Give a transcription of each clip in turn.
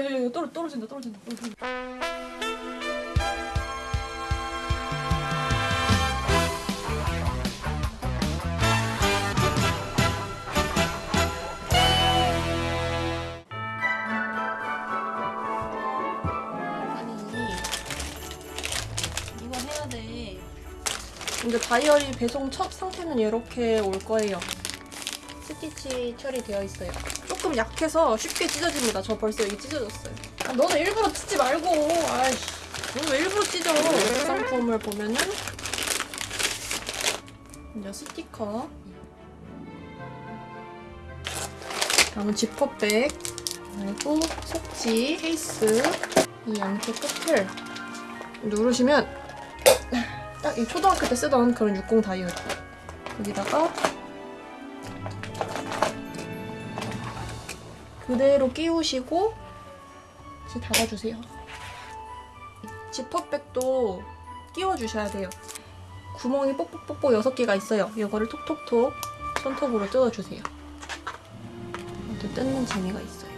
야야야 떨어 떨어진다 떨어진다. 떨어진다. 아니 이거 해야 돼. 근데 다이어리 배송 첫 상태는 이렇게 올 거예요. 스티치 처리되어 있어요. 조금 약해서 쉽게 찢어집니다. 저 벌써 여기 찢어졌어요. 아, 너는 일부러 찢지 말고. 아이씨. 너는 왜 일부러 찢어? 상품을 보면은 먼저 스티커 다음은 지퍼백 그리고 속지, 케이스 이 양쪽 끝을 누르시면 딱 이 초등학교 때 쓰던 그런 60 다이어리 여기다가 그대로 끼우시고 이제 닫아주세요. 지퍼백도 끼워주셔야 돼요. 구멍이 뽁뽁뽁뽁 6개가 있어요. 이거를 톡톡톡 손톱으로 뜯어주세요. 또 뜯는 재미가 있어요.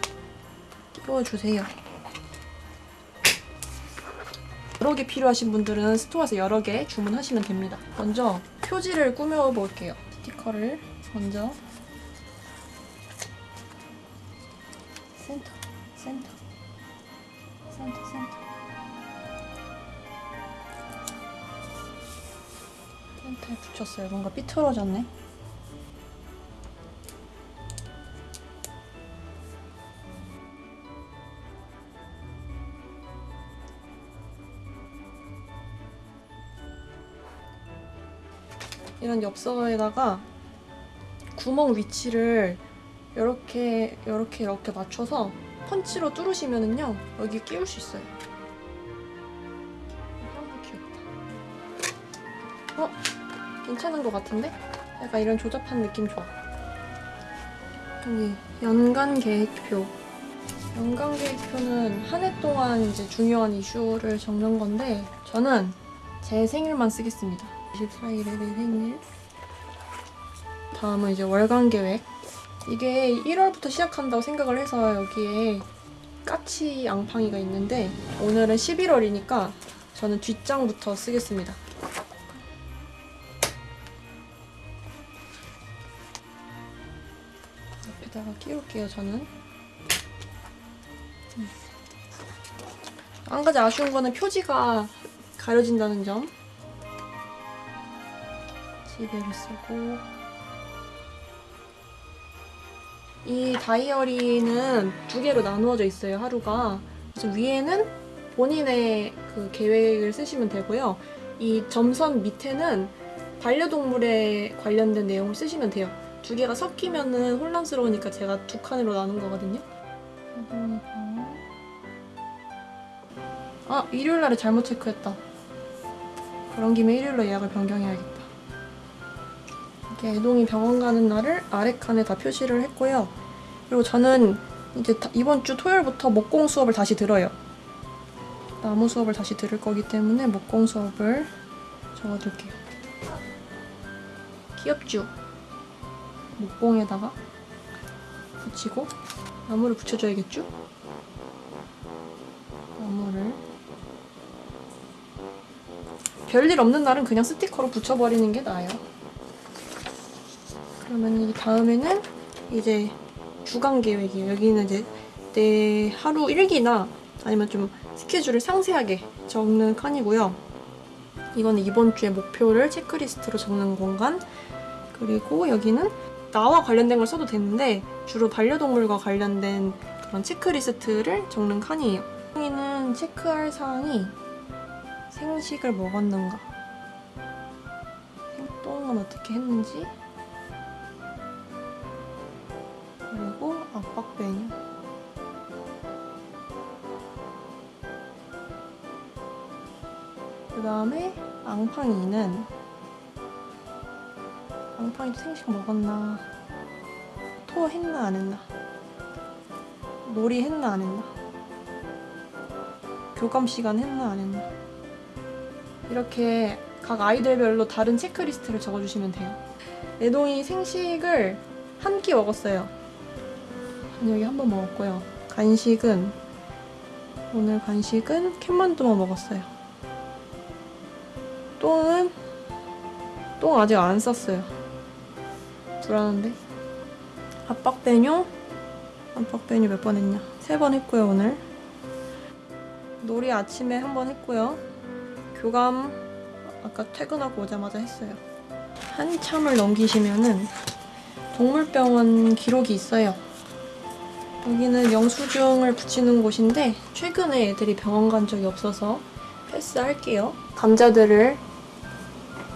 끼워주세요. 여러 개 필요하신 분들은 스토어에서 여러 개 주문하시면 됩니다. 먼저 표지를 꾸며볼게요. 스티커를 먼저 붙였어요. 뭔가 삐뚤어졌네. 이런 엽서에다가 구멍 위치를 이렇게 이렇게 이렇게 맞춰서 펀치로 뚫으시면은요 여기 끼울 수 있어요. 괜찮은 것 같은데? 약간 이런 조잡한 느낌 좋아. 여기 연간 계획표. 연간 계획표는 한 해 동안 이제 중요한 이슈를 적는 건데 저는 제 생일만 쓰겠습니다. 24일에 내 생일. 다음은 이제 월간 계획. 이게 1월부터 시작한다고 생각을 해서 여기에 까치 앙팡이가 있는데 오늘은 11월이니까 저는 뒷장부터 쓰겠습니다. 끼울게요, 저는. 음. 한 가지 아쉬운 거는 표지가 가려진다는 점. 지배를 쓰고 이 다이어리는 두 개로 나누어져 있어요, 하루가. 그래서 위에는 본인의 그 계획을 쓰시면 되고요. 이 점선 밑에는 반려동물에 관련된 내용을 쓰시면 돼요. 두 개가 섞이면은 혼란스러우니까 제가 두 칸으로 나눈 거거든요. 아, 일요일 날에 잘못 체크했다. 그런 김에 일요일로 예약을 변경해야겠다. 이렇게 애동이 병원 가는 날을 아래 칸에 다 표시를 했고요. 그리고 저는 이제 다- 이번 주 토요일부터 목공 수업을 다시 들어요. 나무 수업을 다시 들을 거기 때문에 목공 수업을 적어둘게요. 귀엽죠? 목공에다가 붙이고 나무를 붙여줘야겠죠? 나무를 별일 없는 날은 그냥 스티커로 붙여버리는 게 나아요. 그러면 이 다음에는 이제 주간 계획이에요. 여기는 이제 내 하루 일기나 아니면 좀 스케줄을 상세하게 적는 칸이고요. 이거는 이번 주의 목표를 체크리스트로 적는 공간. 그리고 여기는 나와 관련된 걸 써도 되는데 주로 반려동물과 관련된 그런 체크리스트를 적는 칸이에요. 여기는 체크할 사항이 생식을 먹었는가, 생똥은 어떻게 했는지, 그리고 압박 메뉴. 그 다음에 앙팡이는 앙팡이도 생식 먹었나? 토 했나 안 했나? 놀이 했나 안 했나? 교감 시간 했나 안 했나? 이렇게 각 아이들별로 다른 체크리스트를 적어주시면 돼요. 애동이 생식을 한 끼 먹었어요. 저녁에 한 번 먹었고요. 간식은 오늘 간식은 캔만두만 먹었어요. 똥은 똥 아직 안 쌌어요. 불안한데. 압박 메뉴? 압박 메뉴 몇번 했냐? 세 번 했고요 오늘. 놀이 아침에 한 번 했고요. 교감 아까 퇴근하고 오자마자 했어요. 한참을 넘기시면은 동물병원 기록이 있어요. 여기는 영수증을 붙이는 곳인데 최근에 애들이 병원 간 적이 없어서 패스할게요. 감자들을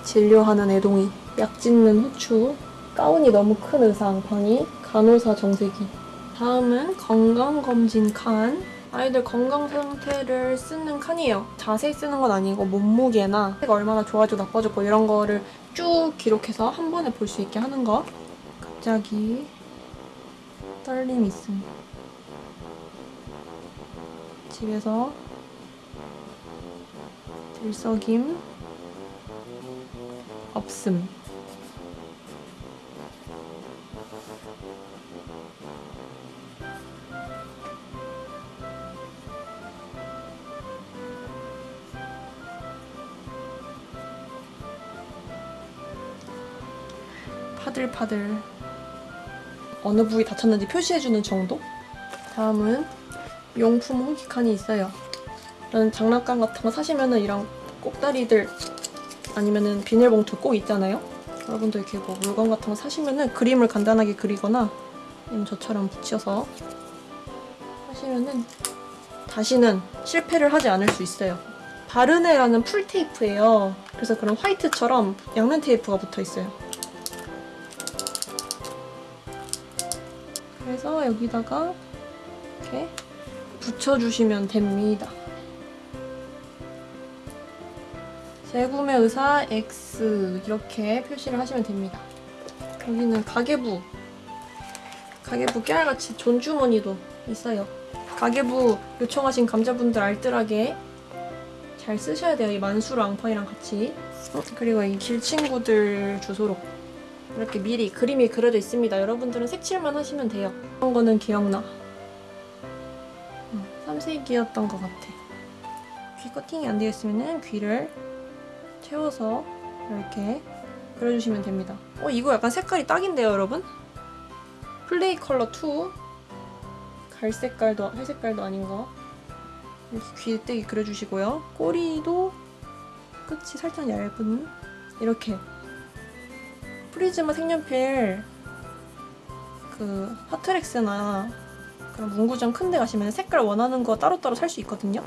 진료하는 애동이, 약 짓는 후추, 가운이 너무 큰 의상, 방이, 간호사 정세기. 다음은 건강검진 칸. 아이들 건강 상태를 쓰는 칸이에요. 자세히 쓰는 건 아니고 몸무게나 가 얼마나 좋아지고 나빠졌고 이런 거를 쭉 기록해서 한 번에 볼 수 있게 하는 거. 갑자기 떨림이 있습니다. 집에서 들썩임 없음. 파들파들 어느 부위 다쳤는지 표시해주는 정도? 다음은 용품 후기 칸이 있어요. 이런 장난감 같은 거 사시면은 이런 꼭다리들 아니면은 비닐봉투 꼭 있잖아요. 여러분도 이렇게 뭐 물건 같은 거 사시면은 그림을 간단하게 그리거나 아니면 저처럼 붙여서 하시면은 다시는 실패를 하지 않을 수 있어요. 바르네라는 풀 테이프예요. 그래서 그런 화이트처럼 양면 테이프가 붙어 있어요. 그래서 여기다가 이렇게 붙여주시면 됩니다. 재구매 의사 X 이렇게 표시를 하시면 됩니다. 여기는 가계부 가계부 깨알같이 존주머니도 있어요. 가계부 요청하신 감자분들 알뜰하게 잘 쓰셔야 돼요. 이 만수르 앙팡이랑 같이. 어, 그리고 이 길친구들 주소록 이렇게 미리 그림이 그려져 있습니다. 여러분들은 색칠만 하시면 돼요. 이런 거는 기억나. 3세기였던 것 같아. 귀 커팅이 안 되어 있으면 귀를 채워서 이렇게 그려주시면 됩니다. 어, 이거 약간 색깔이 딱인데요, 여러분? 플레이 컬러 2. 갈색깔도, 회색깔도 아닌 거. 이렇게 귀때기 그려주시고요. 꼬리도 끝이 살짝 얇은 이렇게 프리즈마 색연필 그 핫트랙스나 그런 문구점 큰 데 가시면 색깔 원하는 거 따로따로 살 수 있거든요.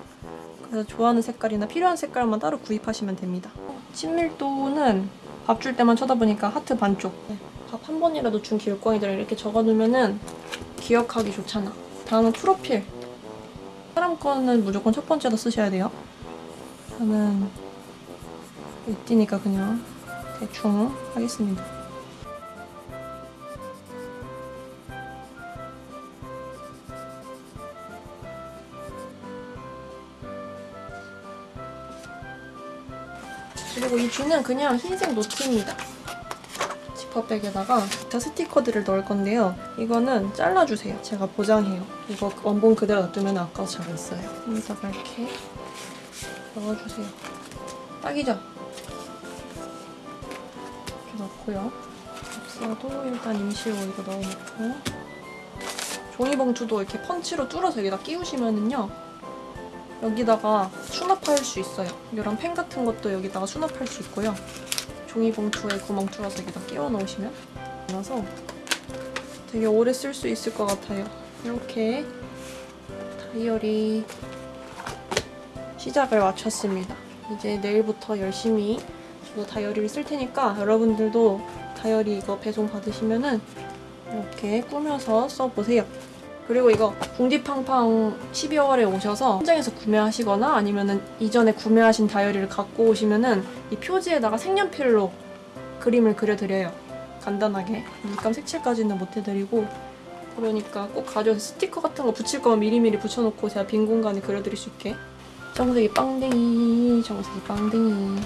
그래서 좋아하는 색깔이나 필요한 색깔만 따로 구입하시면 됩니다. 친밀도는 밥 줄 때만 쳐다보니까 하트 반쪽. 밥 한 번이라도 준 길고양이들을 이렇게 적어두면은 기억하기 좋잖아. 다음은 프로필. 사람 거는 무조건 첫 번째로 쓰셔야 돼요. 저는 이띠니까 그냥 대충 하겠습니다. 그리고 이 귀는 그냥 흰색 노트입니다. 지퍼백에다가 기타 스티커들을 넣을 건데요. 이거는 잘라주세요. 제가 보장해요. 이거 원본 그대로 놔두면 아까워서 잘 있어요. 여기다가 이렇게 넣어주세요. 딱이죠? 넣고요. 없어도 일단 임시로 이거 넣어놓고 종이봉투도 이렇게 펀치로 뚫어서 여기다 끼우시면은요 여기다가 수납할 수 있어요. 이런 펜 같은 것도 여기다가 수납할 수 있고요. 종이봉투에 구멍 뚫어서 여기다 끼워 넣으시면 나서 되게 오래 쓸 수 있을 것 같아요. 이렇게 다이어리 시작을 마쳤습니다. 이제 내일부터 열심히 저도 다이어리를 쓸 테니까 여러분들도 다이어리 이거 배송 받으시면은 이렇게 꾸며서 써보세요. 그리고 이거 궁디팡팡 12월에 오셔서 현장에서 구매하시거나 아니면은 이전에 구매하신 다이어리를 갖고 오시면은 이 표지에다가 색연필로 그림을 그려드려요. 간단하게. 물감 색칠까지는 못 해드리고 그러니까 꼭 가져와서 스티커 같은 거 붙일 거면 미리미리 붙여놓고 제가 빈 공간에 그려드릴 수 있게 정색이 빵댕이 정색이 빵댕이